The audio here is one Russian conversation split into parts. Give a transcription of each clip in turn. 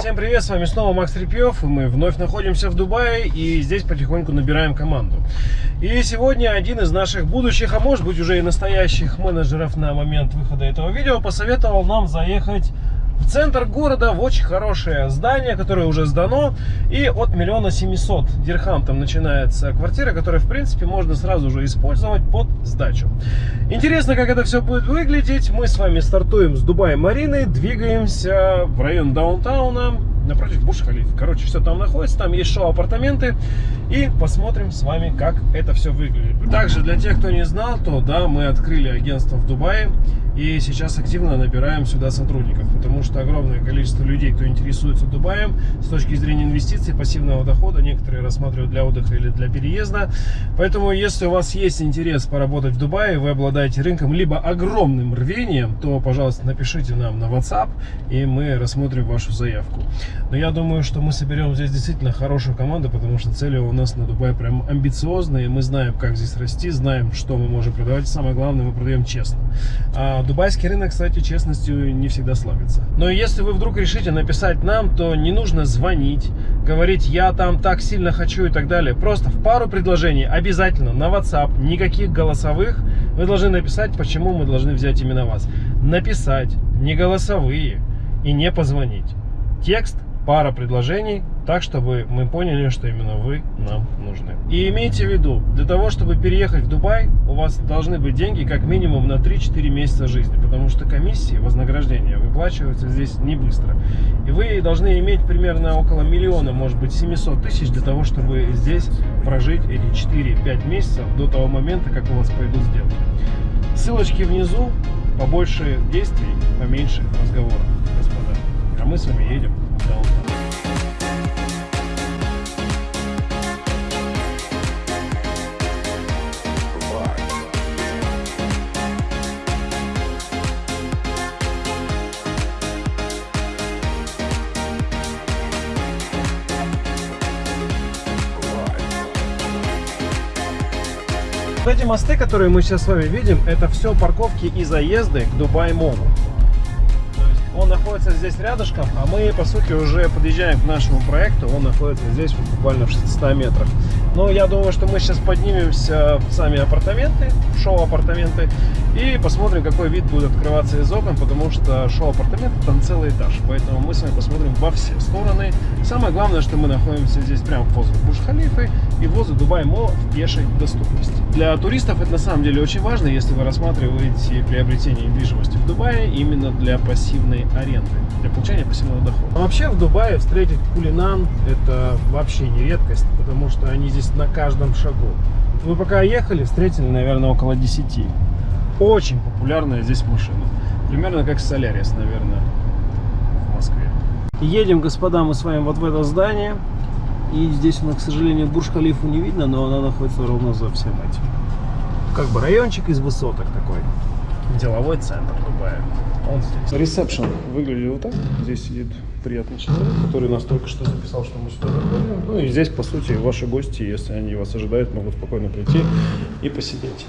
Всем привет, с вами снова Макс Репьев, и мы вновь находимся в Дубае, и здесь потихоньку набираем команду. И сегодня один из наших будущих, а может быть уже и настоящих менеджеров на момент выхода этого видео посоветовал нам заехать центр города, в очень хорошее здание, которое уже сдано. И от миллиона семисот дирхам там начинается квартира, которая, в принципе, можно сразу же использовать под сдачу. Интересно, как это все будет выглядеть. Мы с вами стартуем с Дубая-Марины, двигаемся в район даунтауна, напротив Буш-Халиф. Короче, все там находится, там есть шоу-апартаменты. И посмотрим с вами, как это все выглядит. Также, для тех, кто не знал, то да, мы открыли агентство в Дубае. И сейчас активно набираем сюда сотрудников, потому что огромное количество людей, кто интересуется Дубаем с точки зрения инвестиций, пассивного дохода, некоторые рассматривают для отдыха или для переезда. Поэтому, если у вас есть интерес поработать в Дубае, вы обладаете рынком, либо огромным рвением, то, пожалуйста, напишите нам на WhatsApp, и мы рассмотрим вашу заявку. Но я думаю, что мы соберем здесь действительно хорошую команду, потому что цели у нас на Дубае прям амбициозные, мы знаем, как здесь расти, знаем, что мы можем продавать, самое главное, мы продаем честно. А Дубайский рынок, кстати, честностью не всегда славится. Но если вы вдруг решите написать нам, то не нужно звонить, говорить, я там так сильно хочу и так далее. Просто в пару предложений обязательно на WhatsApp, никаких голосовых, вы должны написать, почему мы должны взять именно вас. Написать, не голосовые и не позвонить. Текст пара предложений, так, чтобы мы поняли, что именно вы нам нужны. И имейте в виду, для того, чтобы переехать в Дубай, у вас должны быть деньги как минимум на 3-4 месяца жизни, потому что комиссии, вознаграждения выплачиваются здесь не быстро. И вы должны иметь примерно около миллиона, может быть 700 тысяч, для того, чтобы здесь прожить эти 4-5 месяцев до того момента, как у вас пойдут сделки. Ссылочки внизу, побольше действий, поменьше разговоров, господа. А мы с вами едем эти мосты, которые мы сейчас с вами видим, это все парковки и заезды к Дубай Молу. Он находится здесь рядышком, а мы, по сути, уже подъезжаем к нашему проекту. Он находится здесь вот буквально в 600 метрах. Но я думаю, что мы сейчас поднимемся в сами апартаменты, шоу-апартаменты, и посмотрим, какой вид будет открываться из окон, потому что шоу-апартаменты там целый этаж. Поэтому мы с вами посмотрим во все стороны. Самое главное, что мы находимся здесь прямо возле Бурж-Халифы и возле Dubai Mall в пешей доступности. Для туристов это на самом деле очень важно, если вы рассматриваете приобретение недвижимости в Дубае именно для пассивной аренды, для получения пассивного дохода. А вообще в Дубае встретить Cullinan это вообще не редкость, потому что они здесь на каждом шагу. Мы пока ехали, встретили, наверное, около 10. Очень популярная здесь машина. Примерно как Солярис, наверное, в Москве. Едем, господа, мы с вами вот в это здание. И здесь у нас, к сожалению, Бурж-Халифу не видно, но она находится ровно за всем этим. Как бы райончик из высоток такой. Деловой центр Дубая. Он здесь. Ресепшн выглядит вот так. Здесь сидит приятный человек, который нас только что записал, что мы сюда заходим. Ну и здесь, по сути, ваши гости, если они вас ожидают, могут спокойно прийти и посидеть.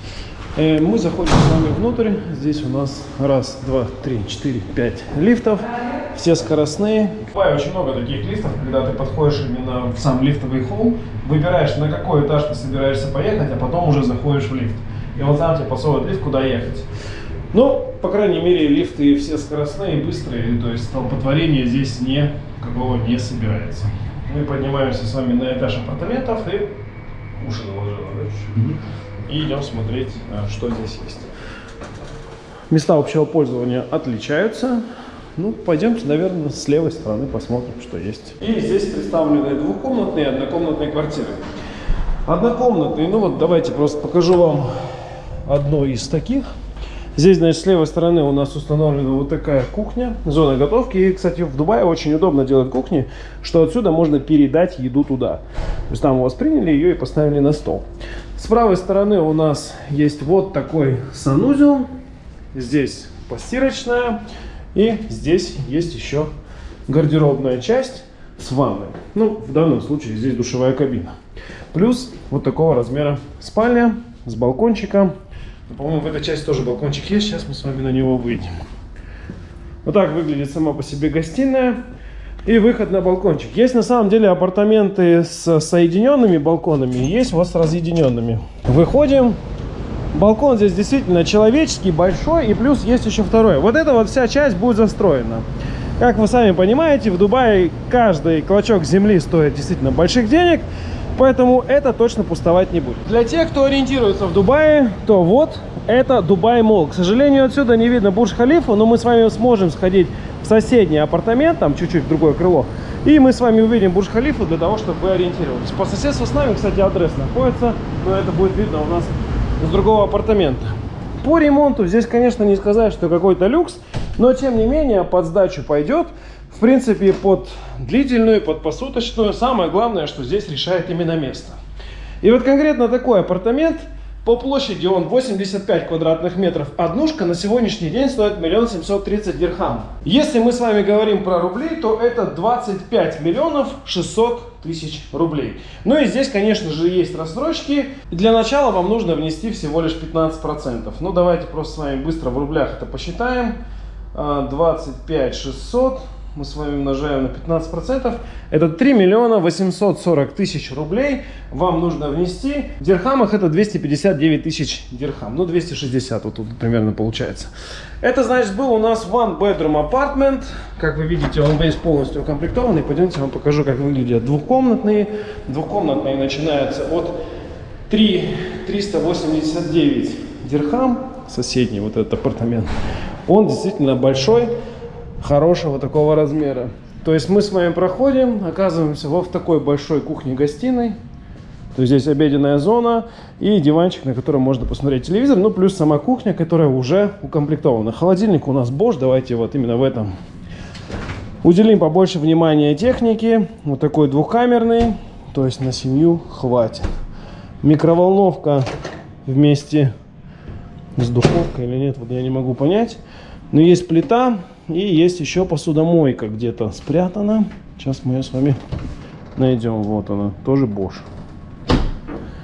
Э, Мы заходим с вами внутрь. Здесь у нас раз, два, три, четыре, пять лифтов. Все скоростные. Бывает очень много таких лифтов, когда ты подходишь именно в сам лифтовый холл, выбираешь, на какой этаж ты собираешься поехать, а потом уже заходишь в лифт. И вот там тебе подсовывает лифт, куда ехать. Ну, по крайней мере, лифты все скоростные, быстрые, то есть столпотворение здесь не, какого не собирается. Мы поднимаемся с вами на этаж апартаментов и уши наложила, да? И идем смотреть, а, что здесь есть. Места общего пользования отличаются. Ну, пойдемте, наверное, с левой стороны посмотрим, что есть. И здесь представлены двухкомнатные и однокомнатные квартиры. Однокомнатные, ну вот давайте просто покажу вам одно из таких. Здесь, значит, с левой стороны у нас установлена вот такая кухня, зона готовки. И, кстати, в Дубае очень удобно делать кухни, что отсюда можно передать еду туда. То есть там у вас приняли ее и поставили на стол. С правой стороны у нас есть вот такой санузел. Здесь постирочная. И здесь есть еще гардеробная часть с ванной. Ну, в данном случае здесь душевая кабина. Плюс вот такого размера спальня с балкончиком. По-моему, в этой части тоже балкончик есть. Сейчас мы с вами на него выйдем. Вот так выглядит сама по себе гостиная. и выход на балкончик. Есть на самом деле апартаменты с соединенными балконами, есть вот с разъединенными. Выходим. Балкон здесь действительно человеческий, большой, и плюс есть еще второй. Вот эта вот вся часть будет застроена. Как вы сами понимаете, в Дубае каждый клочок земли стоит действительно больших денег, поэтому это точно пустовать не будет. Для тех, кто ориентируется в Дубае, то вот это Дубай Мол. К сожалению, отсюда не видно Бурж-Халифу, но мы с вами сможем сходить в соседний апартамент, там чуть-чуть другое крыло, и мы с вами увидим Бурж-Халифу для того, чтобы вы ориентировались. По соседству с нами, кстати, адрес находится, но это будет видно у нас с другого апартамента. По ремонту здесь, конечно, не сказать, что какой-то люкс, но, тем не менее, под сдачу пойдет. Принципе, под длительную, под посуточную. Самое главное, что здесь решает именно место. И вот конкретно такой апартамент, по площади он 85 квадратных метров. Однушка на сегодняшний день стоит 1 730 дирхам. Если мы с вами говорим про рубли, то это 25 миллионов 600 тысяч рублей. Ну и здесь, конечно же, есть рассрочки. Для начала вам нужно внести всего лишь 15%. Ну давайте просто с вами быстро в рублях это посчитаем. 25 600 мы с вами умножаем на 15%, это 3 миллиона 840 тысяч рублей вам нужно внести. В дирхамах это 259 тысяч дирхам, ну 260 вот тут примерно получается. Это значит был у нас one bedroom apartment, как вы видите он весь полностью укомплектованный. Пойдемте я вам покажу как выглядят двухкомнатные. Двухкомнатные начинаются от 3 389 дирхам, соседний вот этот апартамент. Он действительно большой, хорошего такого размера. То есть мы с вами проходим, оказываемся во в такой большой кухне-гостиной. То есть здесь обеденная зона и диванчик, на котором можно посмотреть телевизор. Ну, плюс сама кухня, которая уже укомплектована. Холодильник у нас Bosch. Давайте вот именно в этом уделим побольше внимания технике. Вот такой двухкамерный. То есть на семью хватит. Микроволновка вместе с духовкой или нет, вот я не могу понять. Но есть плита, и есть еще посудомойка где-то спрятана. Сейчас мы ее с вами найдем. Вот она, тоже Bosch.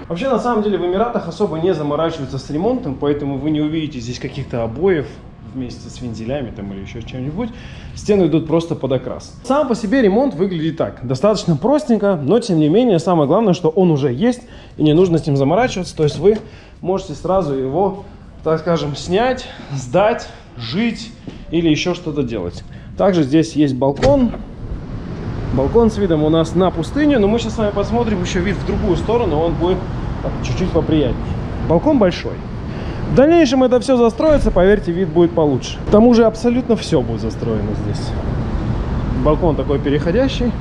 Вообще, на самом деле, в Эмиратах особо не заморачиваются с ремонтом, поэтому вы не увидите здесь каких-то обоев вместе с вензелями там или еще чем-нибудь. Стены идут просто под окрас. Сам по себе ремонт выглядит так. Достаточно простенько, но тем не менее, самое главное, что он уже есть, и не нужно с ним заморачиваться. То есть вы можете сразу его, так скажем, снять, сдать, жить или еще что-то делать. Также здесь есть балкон. Балкон с видом у нас на пустыню, но мы сейчас с вами посмотрим еще вид в другую сторону, он будет чуть-чуть поприятнее. Балкон большой. В дальнейшем это все застроится, поверьте, вид будет получше. К тому же абсолютно все будет застроено здесь. Балкон такой переходящий,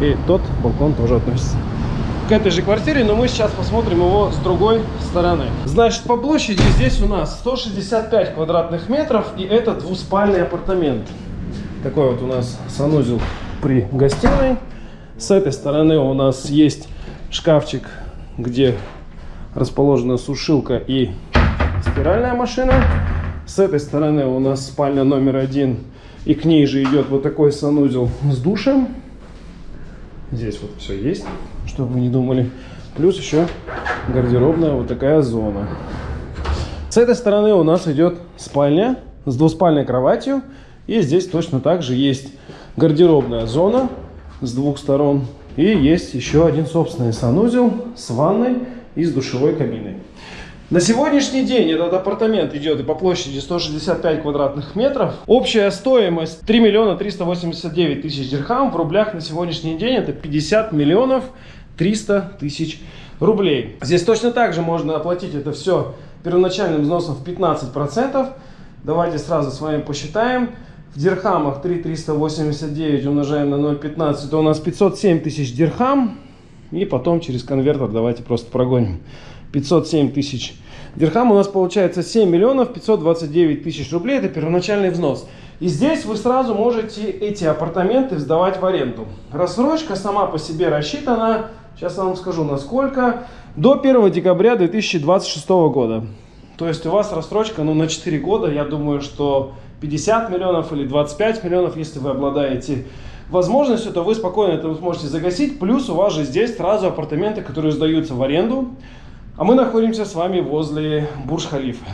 и тот балкон тоже относится к этой же квартире, но мы сейчас посмотрим его с другой стороны. Значит, по площади здесь у нас 165 квадратных метров, и это двуспальный апартамент. Такой вот у нас санузел при гостиной. С этой стороны у нас есть шкафчик, где расположена сушилка и стиральная машина. С этой стороны у нас спальня номер один, и к ней же идет вот такой санузел с душем. Здесь вот все есть чтобы вы не думали. Плюс еще гардеробная вот такая зона. С этой стороны у нас идет спальня с двуспальной кроватью. И здесь точно так же есть гардеробная зона с двух сторон. И есть еще один собственный санузел с ванной и с душевой кабиной. На сегодняшний день этот апартамент идет по площади 165 квадратных метров. Общая стоимость 3 миллиона 389 тысяч дирхам. В рублях на сегодняшний день это 50 миллионов 300 тысяч рублей. Здесь точно так же можно оплатить это все первоначальным взносом в 15%. Давайте сразу с вами посчитаем. В дирхамах 3,389 умножаем на 0,15, то у нас 507 тысяч дирхам. И потом через конвертер давайте просто прогоним. 507 тысяч дирхам у нас получается 7 миллионов 529 тысяч рублей. Это первоначальный взнос. И здесь вы сразу можете эти апартаменты сдавать в аренду. Рассрочка сама по себе рассчитана Сейчас я вам скажу, насколько. До 1 декабря 2026 года. То есть у вас рассрочка ну, на 4 года. Я думаю, что 50 миллионов или 25 миллионов, если вы обладаете возможностью, то вы спокойно это сможете загасить. Плюс у вас же здесь сразу апартаменты, которые сдаются в аренду. А мы находимся с вами возле Бурж-Халифа.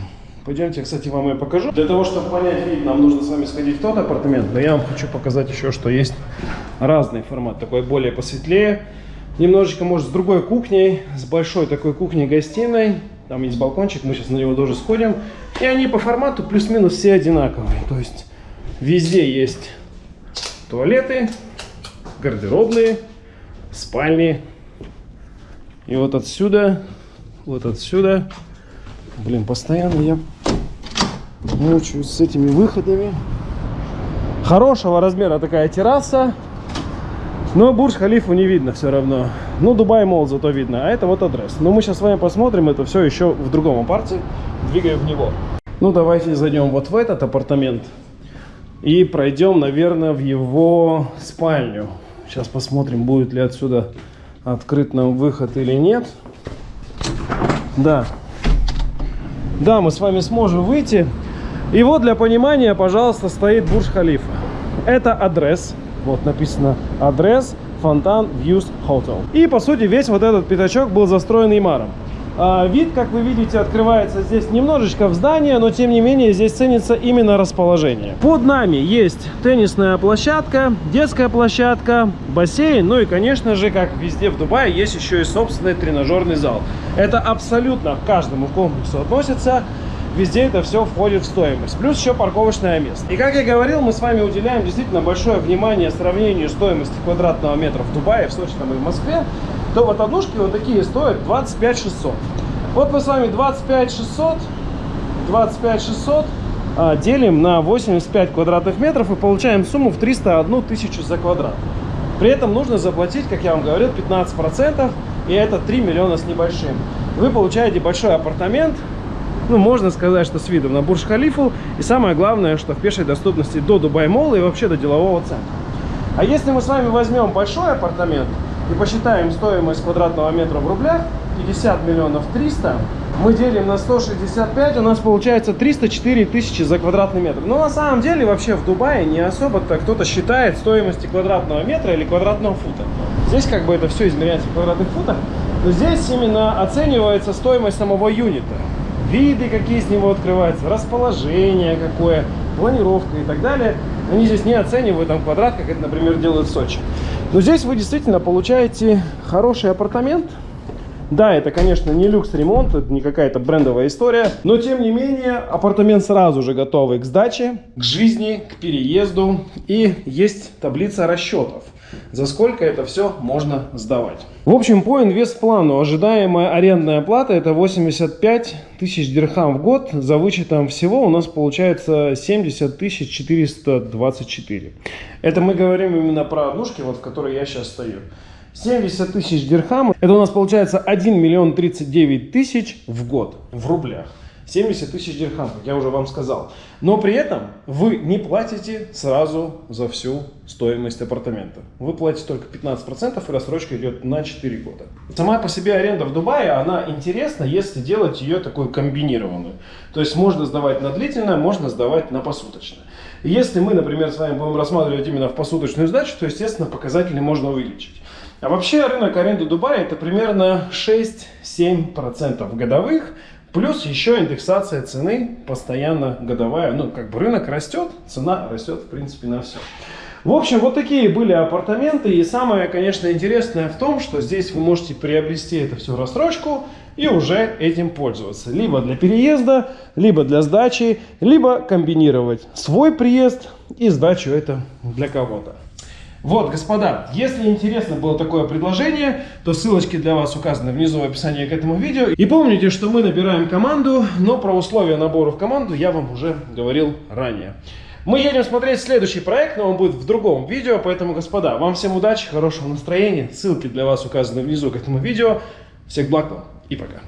Пойдемте, кстати, вам ее покажу. Для того, чтобы понять вид, нам нужно с вами сходить в тот апартамент. Но я вам хочу показать еще, что есть разный формат. Такой более посветлее. Немножечко, может, с другой кухней. С большой такой кухней-гостиной. Там есть балкончик, мы сейчас на него тоже сходим. И они по формату плюс-минус все одинаковые. То есть везде есть туалеты, гардеробные, спальни. И вот отсюда, вот отсюда, блин, постоянно я мучаюсь с этими выходами. Хорошего размера такая терраса, но Бурж-Халифу не видно все равно. Ну, Дубай Мол зато видно, а это вот адрес. Но мы сейчас с вами посмотрим это все еще в другом апарте, двигая в него. Ну, давайте зайдем вот в этот апартамент и пройдем, наверное, в его спальню. Сейчас посмотрим, будет ли отсюда открыт нам выход или нет. Да. Да, мы с вами сможем выйти. И вот для понимания, пожалуйста, стоит Бурж-Халифа. Это адрес. Вот написано адрес Фонтан Views Hotel. И, по сути, весь вот этот пятачок был застроен Имаром. А, вид, как вы видите, открывается здесь немножечко в здание, но тем не менее здесь ценится именно расположение. Под нами есть теннисная площадка, детская площадка, бассейн, ну и, конечно же, как везде в Дубае, есть еще и собственный тренажерный зал. Это абсолютно к каждому комплексу относится везде это все входит в стоимость. Плюс еще парковочное место. И как я говорил, мы с вами уделяем действительно большое внимание сравнению стоимости квадратного метра в Дубае, в Сочи там и в Москве то вот однушки вот такие стоят 25 600. Вот мы с вами 25 600, 25 600 а, делим на 85 квадратных метров и получаем сумму в 301 тысячу за квадрат. При этом нужно заплатить, как я вам говорил, 15%, и это 3 миллиона с небольшим. Вы получаете большой апартамент, ну, можно сказать, что с видом на Бурдж-Халифу, и самое главное, что в пешей доступности до Дубай-Молла и вообще до делового центра. А если мы с вами возьмем большой апартамент, и посчитаем стоимость квадратного метра в рублях, 50 миллионов 300, мы делим на 165, у нас получается 304 тысячи за квадратный метр. Но на самом деле вообще в Дубае не особо-то кто-то считает стоимости квадратного метра или квадратного фута. Здесь как бы это все измеряется в квадратных футах, но здесь именно оценивается стоимость самого юнита. Виды, какие с него открываются, расположение какое, планировка и так далее. Они здесь не оценивают там квадрат, как это, например, делают в Сочи. Но здесь вы действительно получаете хороший апартамент. Да, это, конечно, не люкс-ремонт, это не какая-то брендовая история, но, тем не менее, апартамент сразу же готовый к сдаче, к жизни, к переезду, и есть таблица расчетов за сколько это все можно сдавать. В общем, по инвестплану ожидаемая арендная плата это 85 тысяч дирхам в год. За вычетом всего у нас получается 70 тысяч 424. Это мы говорим именно про однушки, вот в которой я сейчас стою. 70 тысяч дирхам, это у нас получается 1 миллион 39 тысяч в год в рублях. 70 тысяч дирхам, как я уже вам сказал. Но при этом вы не платите сразу за всю стоимость апартамента. Вы платите только 15% и рассрочка идет на 4 года. Сама по себе аренда в Дубае, она интересна, если делать ее такую комбинированную. То есть можно сдавать на длительное, можно сдавать на посуточное. Если мы, например, с вами будем рассматривать именно в посуточную сдачу, то, естественно, показатели можно увеличить. А вообще рынок аренды Дубая это примерно 6-7% годовых. Плюс еще индексация цены постоянно годовая. Ну, как бы рынок растет, цена растет, в принципе, на все. В общем, вот такие были апартаменты. И самое, конечно, интересное в том, что здесь вы можете приобрести это все рассрочку и уже этим пользоваться. Либо для переезда, либо для сдачи, либо комбинировать свой приезд и сдачу это для кого-то. Вот, господа, если интересно было такое предложение, то ссылочки для вас указаны внизу в описании к этому видео. И помните, что мы набираем команду, но про условия набора в команду я вам уже говорил ранее. Мы едем смотреть следующий проект, но он будет в другом видео, поэтому, господа, вам всем удачи, хорошего настроения. Ссылки для вас указаны внизу к этому видео. Всех благ вам и пока.